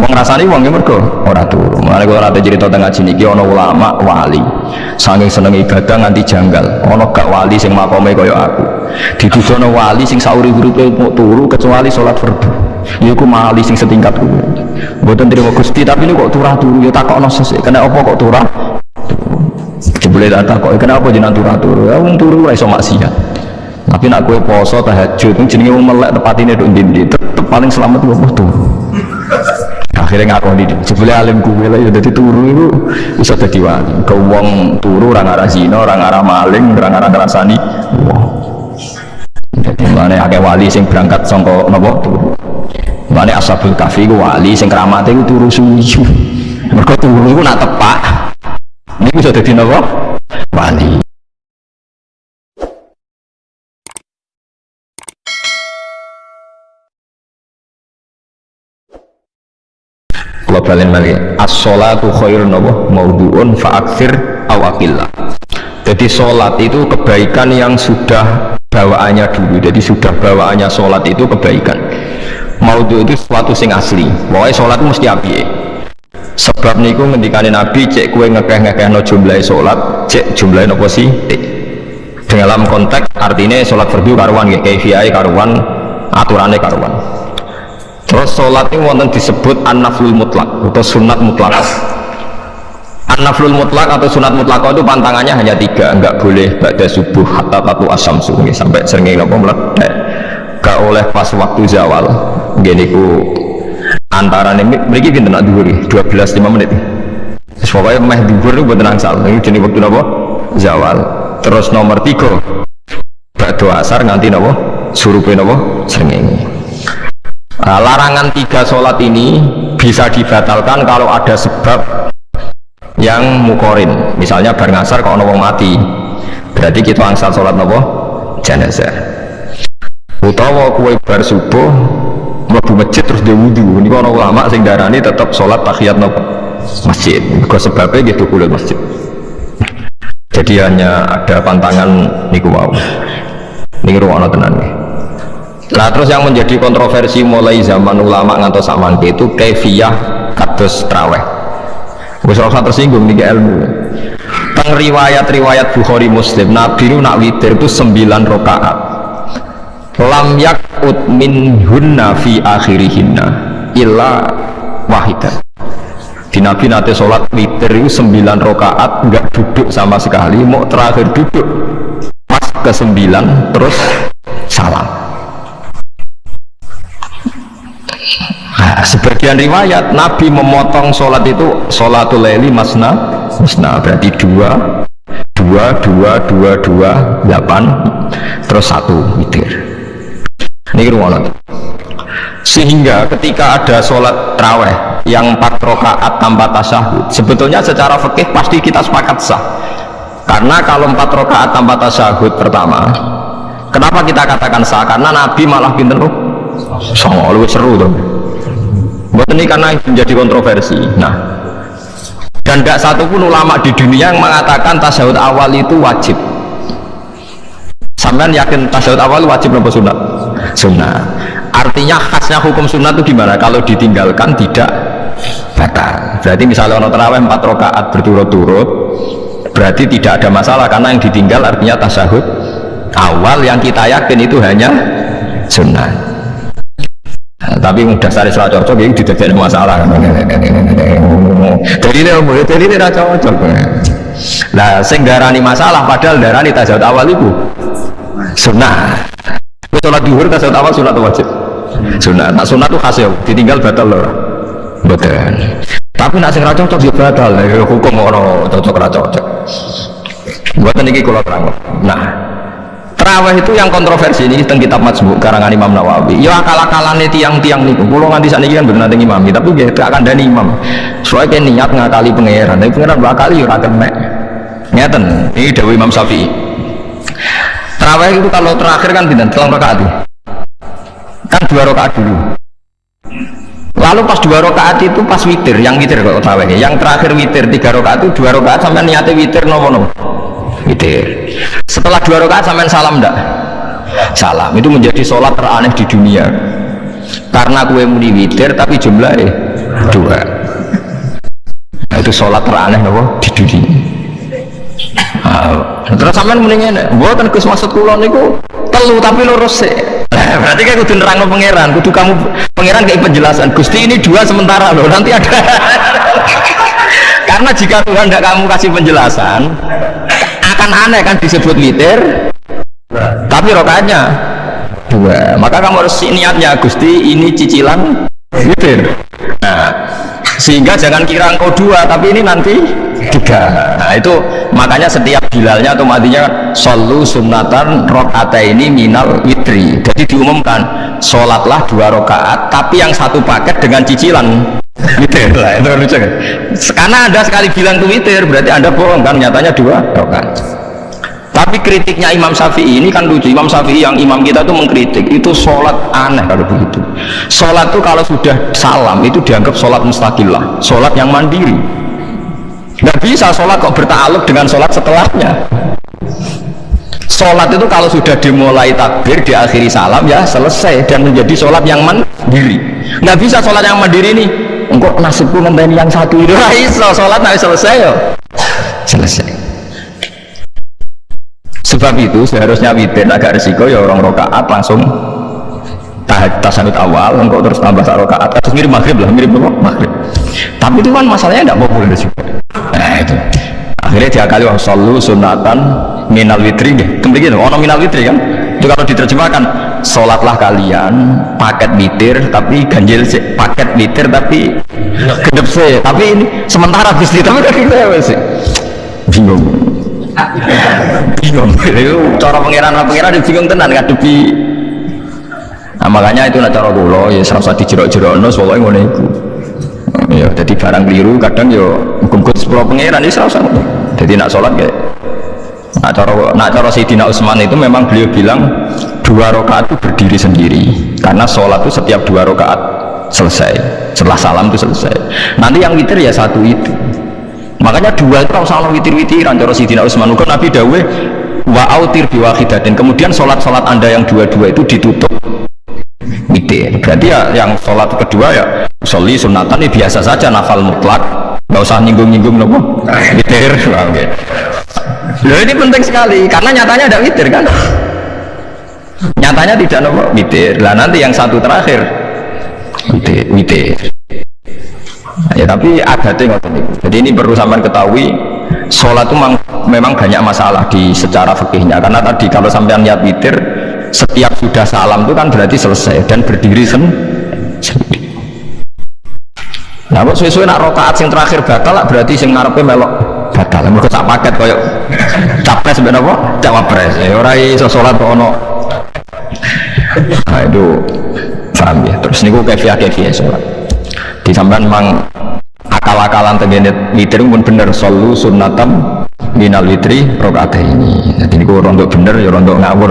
Wong rasane wong ya mergo ora turu. Mulane kula nate cerita teng ngaji niki ana ulama wali. Saking seneng ibadah nganti janggal. Ana gak wali sing makome kaya aku. Ditujono wali sing sauri-uripe mau turu kecuali salat fardu. Iku mali sing setingkat kuwi. Mboten trimo Gusti tapi ini kok turah turu ya takokno sesuk. Kena apa kok turah? Jebule tak takok kenapa jenengan turah turu? Ya wong turu ora iso maksiat. Tapi nak kue poso tahajud, jenenge wong melek tepatine nduk ndi tetep paling selamat apa turu akhirnya ngakoni jebule alim kuwe lah ya dadi turu itu bisa dadi wali. Ke wong turu orang arah zina orang arah maling orang arah ngrasani jadi mana akeh wali sing berangkat sangka napa turu. Mana ashabul kafi ku wali sing keramate ku turu suwi. Mergo turu ku nak tepak. Ini bisa dadi napa wali kalau balen lagi as-sholatu khairun apa maudhu'un fa'akthir awakillah jadi sholat itu kebaikan yang sudah bawaannya dulu. Jadi sudah bawaannya sholat itu kebaikan. Maudhu itu sesuatu sing asli. Pokoknya sholat mesti api sebab niku ngendikane nabi cek kue ngekeh-ngekeh no jumlahi sholat cek jumlahi nopo sih? Dalam konteks artinya sholat fardu karuan ya kaifiyai karuan aturannya karuan Terus sholat ini wonten disebut an-naflul mutlak atau sunat mutlak. An-naflul mutlak atau sunat mutlak itu pantangannya hanya tiga, enggak boleh pada subuh hatta tatu asam sungai sampai sering nopo meledak. Gak oleh pas waktu zawal. Gini ku antara ini mereka pinter nak dhuwur 12 5 menit. Pokoknya meh dhuwur itu buatan angsal. Ini jenis waktu nopo zawal. Terus nomor tiga Ba'du asar nganti nopo surupe nopo srengenge. Nah, larangan tiga sholat ini bisa dibatalkan kalau ada sebab yang mukorin. Misalnya bar ngasar kalau wong mati. Berarti kita angsal sholat nopo? Jenazah. Utawa kue bar subuh mlebu masjid terus dia wudhu ini kalau ulama sing darani tetap sholat tahiyat nopo? Masjid. Ke sebabnya gitu kulit masjid. Jadi hanya ada pantangan niku mau ini ruang nih Nah terus yang menjadi kontroversi mulai zaman ulama ngantos zaman itu kefiyah kados traweh. Wis ora tersinggung nih ilmu. Teng riwayat-riwayat Bukhari Muslim Nabi nu nak witir itu 9 rakaat. Lam yakut min hunna fi akhirihinna illa wahidah. Di Nabi nate sholat witir itu 9 rakaat nggak duduk sama sekali, mau terakhir duduk pas ke 9 terus salam. Sebagian riwayat Nabi memotong sholat itu sholatul leli masna masna berarti dua dua dua dua dua delapan terus satu witir. Ini ruangan sehingga ketika ada sholat traweh yang empat rakaat tanpa tasyahud sebetulnya secara fikih pasti kita sepakat sah. Karena kalau empat rakaat tanpa tasyahud pertama kenapa kita katakan sah? Karena Nabi malah pinter loh. Lebih seru tuh buat ini karena menjadi kontroversi. Nah dan tidak satupun ulama di dunia yang mengatakan tasyahud awal itu wajib. Sampean yakin tasyahud awal wajib atau sunat? Sunat. Artinya khasnya hukum sunat itu gimana? Kalau ditinggalkan tidak batal. Berarti misalnya orang terawih 4 rakaat berturut-turut berarti tidak ada masalah karena yang ditinggal artinya tasyahud awal yang kita yakin itu hanya sunnah Nah, tapi udah sari salah cocok ini tidak ada masalah. Jadi ini umur jadi ini tidak cocok. Nah sing darani masalah padahal darani tasawuf awal itu sunnah. Sholat duhur tasawuf awal sunat wajib sunnah nah sunnah itu khas ya ditinggal batal loh betul. Tapi nak sing cocok ya batal. Ya hukum orang cocok cocok. Buat ini kalau terang nah Terawih itu yang kontroversi ini tentang kitab Majmu karangan Imam Nawawi. Ya akal-akalan tiang-tiang niku. Kulo nganti saat ini kan benar nanti imam, tapi tidak akan dari imam. Soalnya niat ngakali pangeran, tapi pangeran bakali ya ora mek. Ngeten, ini Dewi Imam Syafi'i. Terawih itu kalau terakhir kan tidak telang rakaat. Kan dua rakaat dulu. Lalu pas dua rakaat itu pas witir, yang witir kok terawih. Yang terakhir witir tiga rakaat itu dua rakaat sampai niatnya witir nopo nopo witir setelah dua rakaat sampai salam enggak salam. Itu menjadi sholat teraneh di dunia. Karena kue muni witir tapi jumlahnya dua. Nah, itu sholat teraneh nopo di dunia. Nah, terus sampean mendingin buatan Gus maksud kula niku telu tapi lurus sih nah, berarti kan kudu nerangno pangeran kudu kamu pangeran kayak penjelasan Gusti ini dua sementara loh nanti ada. Karena jika Tuhan tidak kamu kasih penjelasan akan aneh kan disebut witir tapi rokaatnya dua. Maka kamu harus niatnya Gusti ini cicilan witir nah sehingga jangan kira engkau dua tapi ini nanti tiga. Nah itu makanya setiap bilalnya atau matinya solu sunatan rokaat ini minal witri. Jadi diumumkan sholatlah dua rokaat tapi yang satu paket dengan cicilan witir lah itu lucu kan? Karena ada sekali bilang itu witir berarti anda bohong kan? Nyatanya dua rokaat tapi kritiknya Imam Syafi'i ini kan lucu. Imam Syafi'i yang imam kita tuh mengkritik itu sholat aneh kalau begitu. Sholat tuh kalau sudah salam itu dianggap sholat mustaqilah sholat yang mandiri. Nggak bisa sholat kok bertaluk dengan sholat setelahnya. Sholat itu kalau sudah dimulai takbir diakhiri salam ya selesai. Dan menjadi sholat yang mandiri. Nggak bisa sholat yang mandiri ini engkau nasibku ngenteni yang satu itu. Sholat nanti selesai ya selesai. Sebab itu seharusnya witir agak resiko ya orang rokaat langsung tahajud tasanut awal engkau terus tambah sak rokaat. Terus mirip maghrib lah mirip maghrib. Tapi itu kan masalahnya tidak populer juga nah itu. Akhirnya dia kali selalu sunatan minal witri. Deh kembali gitu ono minal witri kan? Itu kalau diterjemahkan sholatlah kalian paket witir tapi ganjil sih paket witir tapi gedep sih tapi ini sementara bisnis tapi kan kita ya sih bingung. Bingung. Itu cara pengiran pengiran bingung tenan ngadepi. Nah makanya itu nak cara kula ya serasa dijerok-jerokno pokoknya ngono iku. Ya jadi barang keliru kadang yo hukum sepuluh pengiran ini serasa. Jadi nak sholat kayak nak cara nak cara Sayyidina Utsman itu memang beliau bilang dua rakaat itu berdiri sendiri. Karena sholat itu setiap dua rakaat selesai. Setelah salam itu selesai. Nanti yang witir ya satu itu makanya dua itu salah witir-witiran cara Sidina Utsman ukur Nabi dawe wa autir biwahidatin kemudian sholat-sholat anda yang dua-dua itu ditutup. Witir. Berarti ya yang sholat kedua ya soli sunatan ini biasa saja nafal mutlak. Nggak usah nyinggung-nyinggung nopo. Witir. Loh ini penting sekali karena nyatanya ada witir kan nyatanya tidak nopo? Witir. Lah nanti yang satu terakhir. Witir witir. Ya tapi adatnya ngoten itu. Jadi ini perlu sampean ketahui sholat itu memang, banyak masalah di secara fikihnya. Karena tadi kalau sampean niat witir setiap sudah salam itu kan berarti selesai dan berdiri sen sendiri. Nah kok sesuai nak rokaat yang terakhir batal berarti yang ngarepnya melok batal. Mereka tak paket koyok capres sebenarnya apa cawapres ya orang iso sholat ono nah itu paham ya. Terus ini gue kefiah kefiah sholat di sampean memang akal-akalan tegene witir pun bener solu sunnatam minal witri rokaat ini. Jadi ini rontok bener ya rontok ngawur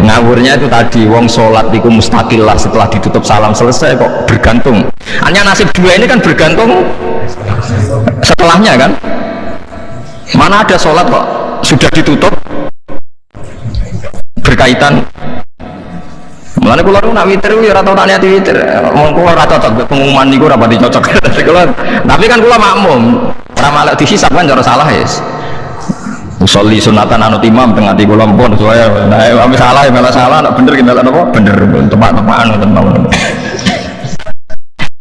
ngawurnya itu tadi wong sholat itu lah setelah ditutup salam selesai kok bergantung. Hanya nasib dua ini kan bergantung setelahnya kan? Mana ada sholat kok sudah ditutup? Berkaitan Mulane kula nak witir ya ora tau tak niati witir. Wong kula ora cocok pengumuman niku ora pati cocok. Tapi kan kula makmum. Ora malah dihisab kan cara salah ya. Usolli sunatan anut imam tengah di kula pun saya nah ame salah ya malah salah nak bener kita apa bener tepat-tepakan ngoten mawon.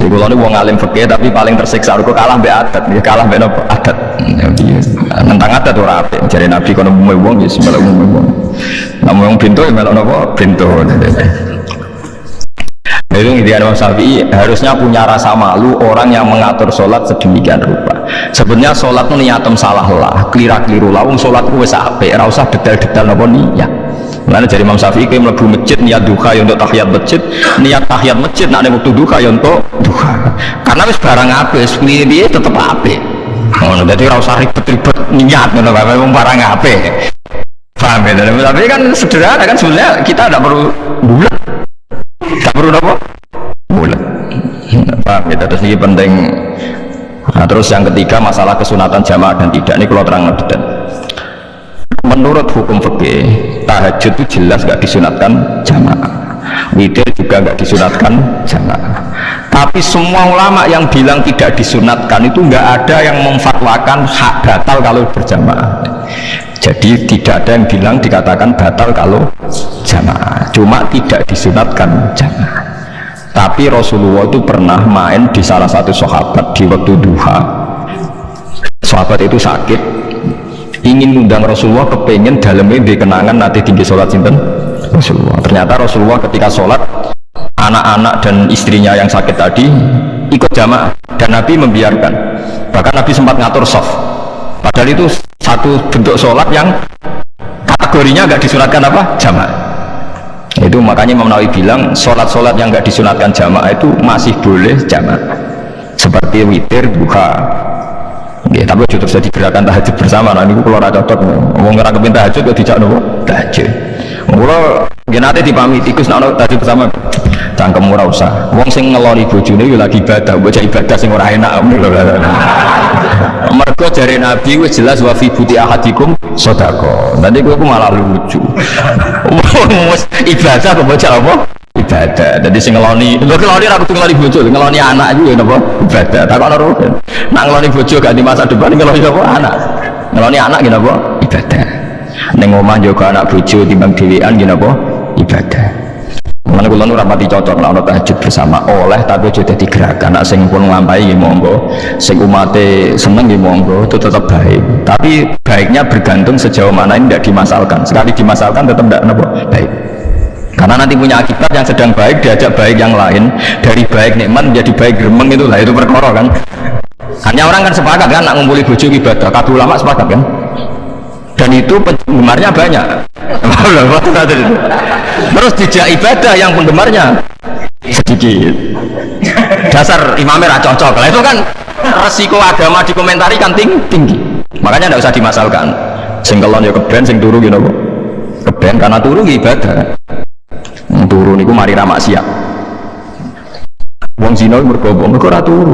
Jadi kalau ini wong alim fakir tapi paling tersiksa aku kalah mbek adat, ya kalah nopo adat. Nentang adat ora apik. Jare Nabi kono umume wong ya semelok umume wong. Namun wong pintu ya melok nopo? Pintu. Itu intinya Imam Syafi'i harusnya punya rasa malu orang yang mengatur sholat sedemikian rupa. Sebenarnya sholat itu niatem salah lah kelira keliru lah sholat itu bisa apa usah detail-detail apa niat. Mana dari Imam Syafi'i kayak melebu masjid niat duha ya untuk tahiyat masjid. Niat tahiyat masjid nak ada waktu duha ya untuk duha. Karena wis barang habis ini tetap oh, jadi usah ribet-ribet niat ngono memang barang apa paham ya tapi kan sederhana kan sebenarnya kita tidak perlu bulat. Tidak perlu apa? Bulat. Paham ya terus ini penting. Nah, terus yang ketiga masalah kesunatan jamaah dan tidak. Ini kalau terang dan menurut hukum fikih tahajud itu jelas gak disunatkan jamaah. Witir juga gak disunatkan jamaah tapi semua ulama yang bilang tidak disunatkan itu nggak ada yang memfatwakan hak batal kalau berjamaah. Jadi tidak ada yang bilang dikatakan batal kalau jamaah. Cuma tidak disunatkan jamaah. Tapi Rasulullah itu pernah main di salah satu sahabat di waktu duha. Sahabat itu sakit. Ingin undang Rasulullah kepengen dalamnya di kenangan nanti tinggi sholat sinten? Rasulullah. Ternyata Rasulullah ketika sholat anak-anak dan istrinya yang sakit tadi ikut jamaah. Dan Nabi membiarkan. Bahkan Nabi sempat ngatur soft. Padahal itu satu bentuk sholat yang kategorinya nggak disunatkan apa? Jamaah. Itu makanya Imam Nawawi bilang sholat-sholat yang nggak disunatkan jamaah itu masih boleh jamaah. Seperti witir duha Ya, tapi juga jadi gerakan tahajud bersama. Nah, ini kalau rada cocok, mau ngerang kepin tahajud, ya dijak nopo? Tahajud. Kalau gini nanti dipamit tikus nak tahajud bersama, cangkem murah usah. Wong sing ngeloni bojone yo lagi ibadah, bocah ibadah sing ora enak. Mergo jare Nabi wis jelas wa fi buti ahadikum sedekah. Nanti kowe malah lucu. ibadah kok bocah apa? ibadah jadi sing ngeloni lho ngeloni ra kudu ngeloni bojo ngeloni anak juga napa ibadah tak ono rugen nak ngeloni bojo gak di masa depan ngeloni apa anak ngeloni anak gini apa ibadah ning omah juga anak bojo timbang dhewean gini apa ibadah Mana kula nu rapati cocok nek ana tahajud bersama oleh tapi aja dadi gerakan nek sing pun nglampahi nggih monggo sing umate seneng nggih monggo itu tetap baik tapi baiknya bergantung sejauh mana ini tidak dimasalkan sekali dimasalkan tetap tidak napa baik karena nanti punya akibat yang sedang baik diajak baik yang lain dari baik nikmat menjadi baik geremeng itu lah itu perkara kan hanya orang kan sepakat kan nak ngumpuli bojo ibadah kata ulama sepakat kan dan itu penggemarnya banyak terus dijak ibadah yang penggemarnya. Sedikit. Dasar imamnya cocok. Lah itu kan resiko agama dikomentari kan tinggi, tinggi. makanya tidak usah dimasalkan. Sing kelon ya keben sing turu gitu keben karena turu ibadah. Turu niku mari ra maksiat. Wong zina mergo mergo turu.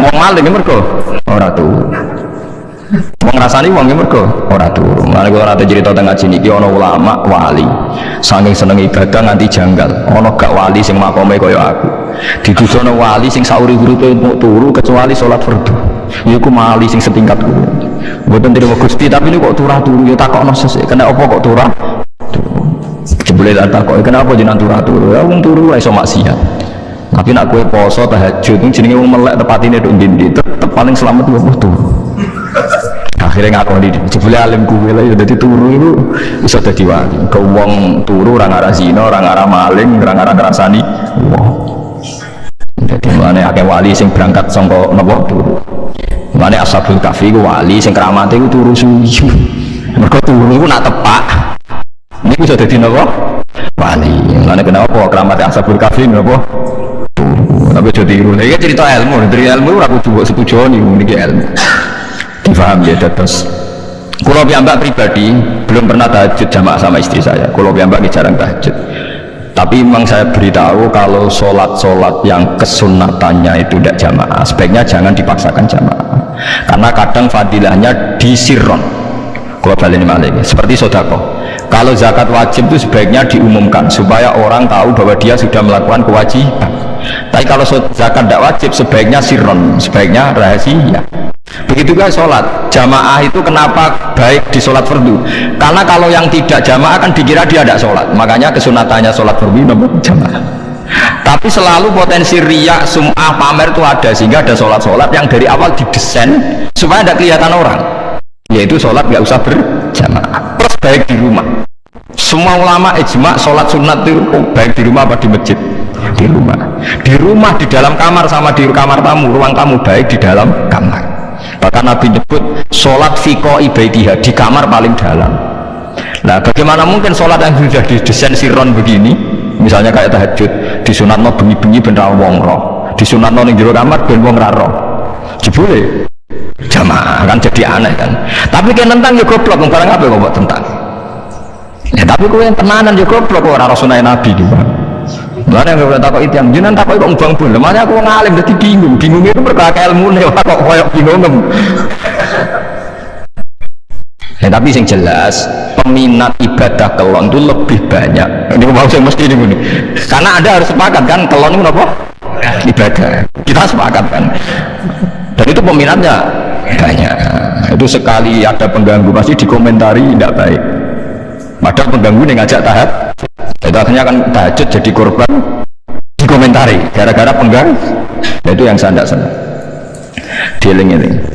Wong maling mergo ora turu wong ngrasani wong mergo ora turu. Mari kula nate cerita teng ngaji niki ana ulama wali. Saking seneng ibadah nganti janggal. Ana gak wali sing makome kaya aku. Ditujono wali sing sauri-uripe turu kecuali salat fardu iku mali sing setingkat kuwi mboten terima Gusti tapi ini kok turah turu? Ya takokno sesuk kena apa kok turah jebule tak kok kenapa jenengan turu turu? Ya wong turu iso maksiat. Tapi nak kue poso tahajud jenenge wong melek tepatine nduk ndi tetep paling selamat wong turu akhirnya ngakoni jebule alim kuwe lah ya dadi turu itu. Iso dadi wali ke wong turu ora ngarah zina ora ngarah maling ora ngarah ngrasani wong jadi mana akeh wali sing berangkat sangka napa turu. Mana ashabul kafi ku wali sing keramate ku turu suwi. Mergo turu ku nak tepak. Ini bisa jadi nopo? Wali. Mana kenapa keramat asabul kafi nopo? Tapi jadi tiru ini cerita ilmu. Dari ilmu aku coba setuju nih ini ilmu difaham ya terus kalau piyambak pribadi belum pernah tahajud jamaah sama istri saya. Kalau piyambak jarang tahajud. Tapi memang saya beritahu kalau sholat-sholat yang kesunatannya itu tidak jamaah. Sebaiknya jangan dipaksakan jamaah. Karena kadang fadilahnya disirron. Kalau balik ini seperti sodako. Kalau zakat wajib itu sebaiknya diumumkan supaya orang tahu bahwa dia sudah melakukan kewajiban. Tapi kalau zakat tidak wajib sebaiknya sirron. Sebaiknya rahasia begitu juga sholat. Jamaah itu kenapa baik di sholat fardu? Karena kalau yang tidak jamaah kan dikira dia tidak sholat. Makanya kesunatannya sholat fardu nomor jamaah. Tapi selalu potensi riak, sum'ah, pamer itu ada. Sehingga ada sholat-sholat yang dari awal didesain supaya tidak kelihatan orang. Yaitu sholat nggak usah berjamaah. Plus baik di rumah. Semua ulama ijma sholat sunat itu baik di rumah apa di masjid? Di rumah. Di rumah di dalam kamar sama di kamar tamu. Ruang tamu baik di dalam kamar bahkan Nabi nyebut sholat fiko ibaidiyah di kamar paling dalam. Nah bagaimana mungkin sholat yang sudah didesain siron begini? Misalnya kayak tahajud di sunat no bengi-bengi bener wong roh. Di sunat no jero kamar ben wong raro jebule. Jamaah kan jadi aneh kan? Tapi kan tentang ya goblok barang apa kok tentang? Ya tapi kau yang tenanan ya goblok orang rasulnya nabi juga Mana yang boleh takut itu yang jinan takut kok bang pun. Lemahnya aku ngalim jadi bingung, bingung itu berkah ilmu nih kok koyok bingung nem. Ya, tapi yang jelas peminat ibadah kelon itu lebih banyak. Ini mau saya mesti ini. Karena ada harus sepakat kan kelon itu apa? Ibadah. Kita sepakat kan. Dan itu peminatnya banyak. Itu sekali ada pengganggu pasti dikomentari tidak baik. Padahal pengganggu ini ngajak tahap itu akhirnya kan tahajud jadi korban komentari gara-gara penggaris, nah, itu yang saya tidak senang. Dieling ini.